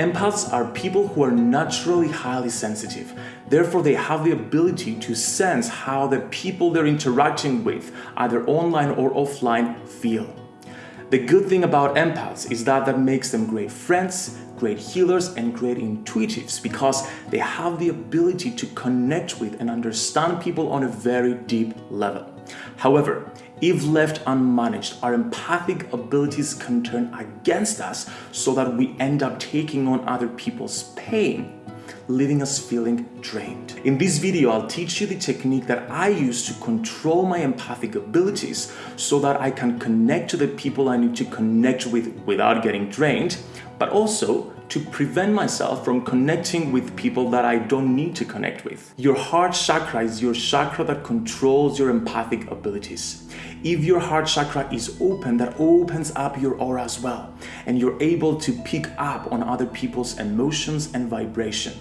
Empaths are people who are naturally highly sensitive. Therefore, they have the ability to sense how the people they're interacting with, either online or offline, feel. The good thing about empaths is that that makes them great friends, great healers, and great intuitives because they have the ability to connect with and understand people on a very deep level. However, if left unmanaged, our empathic abilities can turn against us so that we end up taking on other people's pain, leaving us feeling drained. In this video, I'll teach you the technique that I use to control my empathic abilities so that I can connect to the people I need to connect with without getting drained, but also to prevent myself from connecting with people that I don't need to connect with. Your heart chakra is your chakra that controls your empathic abilities. If your heart chakra is open, that opens up your aura as well, and you're able to pick up on other people's emotions and vibration.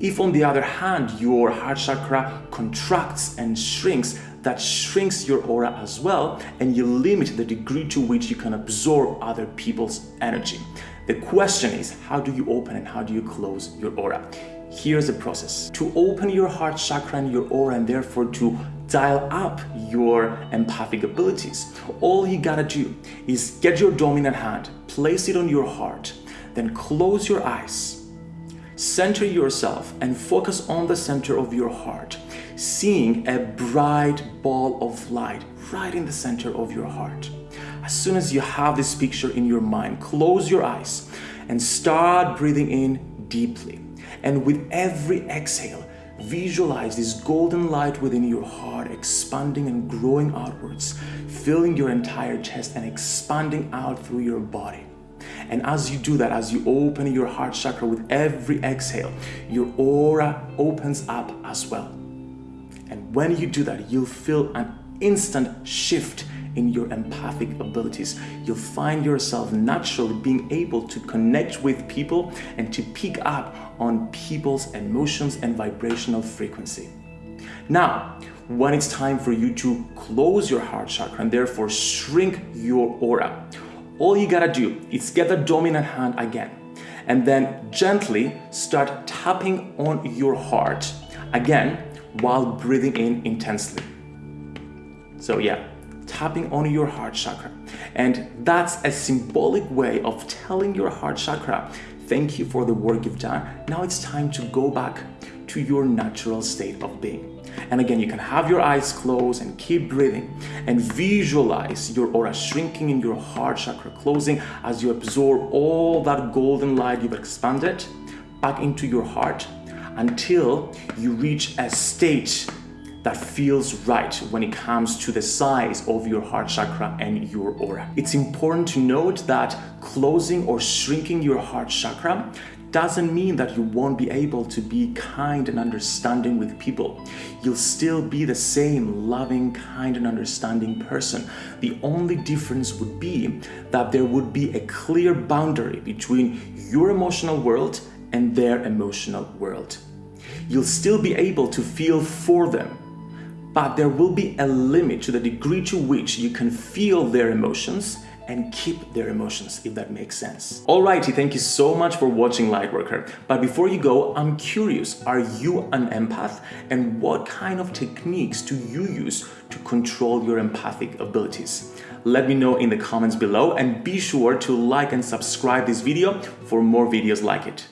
If on the other hand, your heart chakra contracts and shrinks, that shrinks your aura as well and you limit the degree to which you can absorb other people's energy. The question is, how do you open and how do you close your aura? Here's the process. To open your heart chakra and your aura and therefore to dial up your empathic abilities, all you gotta do is get your dominant hand, place it on your heart, then close your eyes, center yourself and focus on the center of your heart, seeing a bright ball of light right in the center of your heart. As soon as you have this picture in your mind, close your eyes and start breathing in deeply. And with every exhale, visualize this golden light within your heart expanding and growing outwards, filling your entire chest and expanding out through your body. And as you do that, as you open your heart chakra with every exhale, your aura opens up as well. And when you do that, you'll feel an instant shift in your empathic abilities. You'll find yourself naturally being able to connect with people and to pick up on people's emotions and vibrational frequency. Now, when it's time for you to close your heart chakra and therefore shrink your aura, all you gotta do is get the dominant hand again and then gently start tapping on your heart again while breathing in intensely. So yeah, tapping on your heart chakra. And that's a symbolic way of telling your heart chakra, thank you for the work you've done. Now it's time to go back to your natural state of being. And again, you can have your eyes closed and keep breathing and visualize your aura shrinking in your heart chakra, closing as you absorb all that golden light you've expanded back into your heart until you reach a state that feels right when it comes to the size of your heart chakra and your aura. It's important to note that closing or shrinking your heart chakra doesn't mean that you won't be able to be kind and understanding with people. You'll still be the same loving, kind and understanding person. The only difference would be that there would be a clear boundary between your emotional world and their emotional world. You'll still be able to feel for them but there will be a limit to the degree to which you can feel their emotions and keep their emotions, if that makes sense. Alrighty, thank you so much for watching Lightworker. But before you go, I'm curious, are you an empath? And what kind of techniques do you use to control your empathic abilities? Let me know in the comments below and be sure to like and subscribe this video for more videos like it.